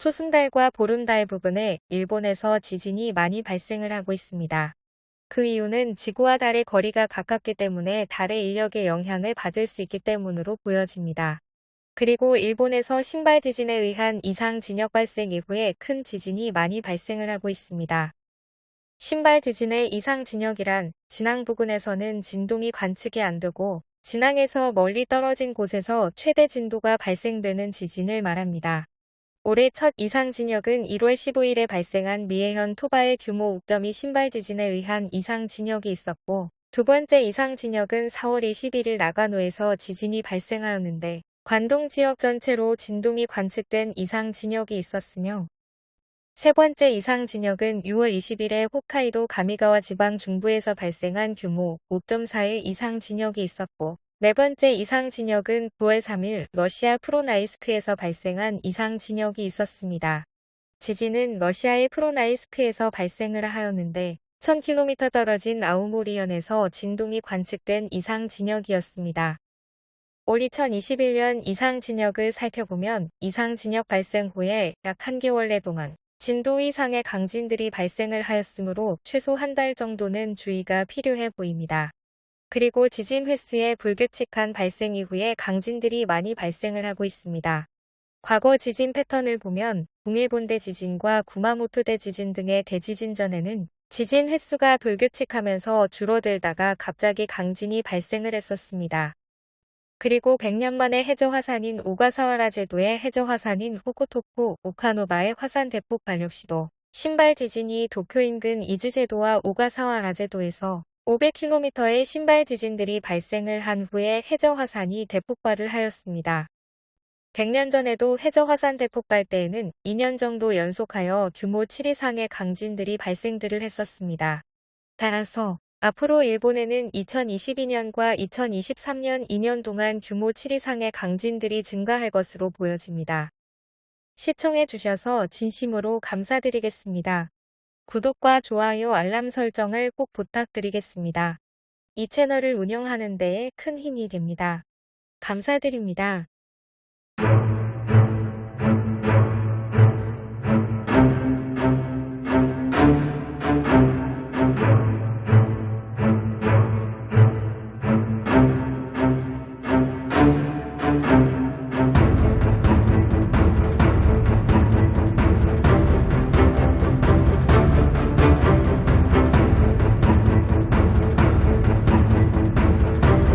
초승달과 보름달 부근에 일본에서 지진이 많이 발생을 하고 있습니다. 그 이유는 지구와 달의 거리가 가깝기 때문에 달의 인력의 영향을 받을 수 있기 때문으로 보여집니다. 그리고 일본에서 신발 지진에 의한 이상 진역 발생 이후에 큰 지진이 많이 발생을 하고 있습니다. 신발 지진의 이상 진역이란 진앙 부근에서는 진동이 관측이 안 되고 진앙에서 멀리 떨어진 곳에서 최대 진도가 발생되는 지진을 말합니다. 올해 첫 이상 진역은 1월 15일에 발생한 미해현 토바의 규모 5.2 신발 지진에 의한 이상 진역이 있었고 두 번째 이상 진역은 4월 21일 나가노에서 지진이 발생하였는데 관동 지역 전체로 진동이 관측된 이상 진역이 있었으며 세 번째 이상 진역은 6월 20일에 홋카이도 가미가와 지방 중부에서 발생한 규모 5.4의 이상 진역이 있었고 네 번째 이상 진역은 9월 3일 러시아 프로나이스크에서 발생한 이상 진역이 있었습니다. 지진은 러시아의 프로나이스크에서 발생을 하였는데 1000km 떨어진 아우모리현에서 진동이 관측된 이상 진역이었습니다. 올 2021년 이상 진역을 살펴보면 이상 진역 발생 후에 약한 개월내 동안 진도 이상의 강진들이 발생을 하였으므로 최소 한 달 정도는 주의가 필요해 보입니다. 그리고 지진 횟수의 불규칙한 발생 이후에 강진들이 많이 발생을 하고 있습니다. 과거 지진 패턴을 보면 동일본대 지진과 구마모토대 지진 등의 대지진 전에는 지진 횟수가 불규칙하면서 줄어들다가 갑자기 강진이 발생을 했었습니다. 그리고 100년 만에 해저 화산인 오가사와라 제도의 해저 화산인 후쿠토쿠 오카노바의 화산 대폭 발력 시도 신발 지진이 도쿄 인근 이즈제도와 오가사와라 제도에서 500km의 신발 지진들이 발생을 한 후에 해저 화산이 대폭발을 하였습니다. 100년 전에도 해저 화산 대폭발 때에는 2년 정도 연속하여 규모 7 이상의 강진들이 발생들을 했었습니다. 따라서 앞으로 일본에는 2022년과 2023년 2년 동안 규모 7 이상의 강진들이 증가할 것으로 보여집니다. 시청해 주셔서 진심으로 감사드리겠습니다. 구독과 좋아요 알람 설정을 꼭 부탁드리겠습니다. 이 채널을 운영하는 데에 큰 힘이 됩니다. 감사드립니다.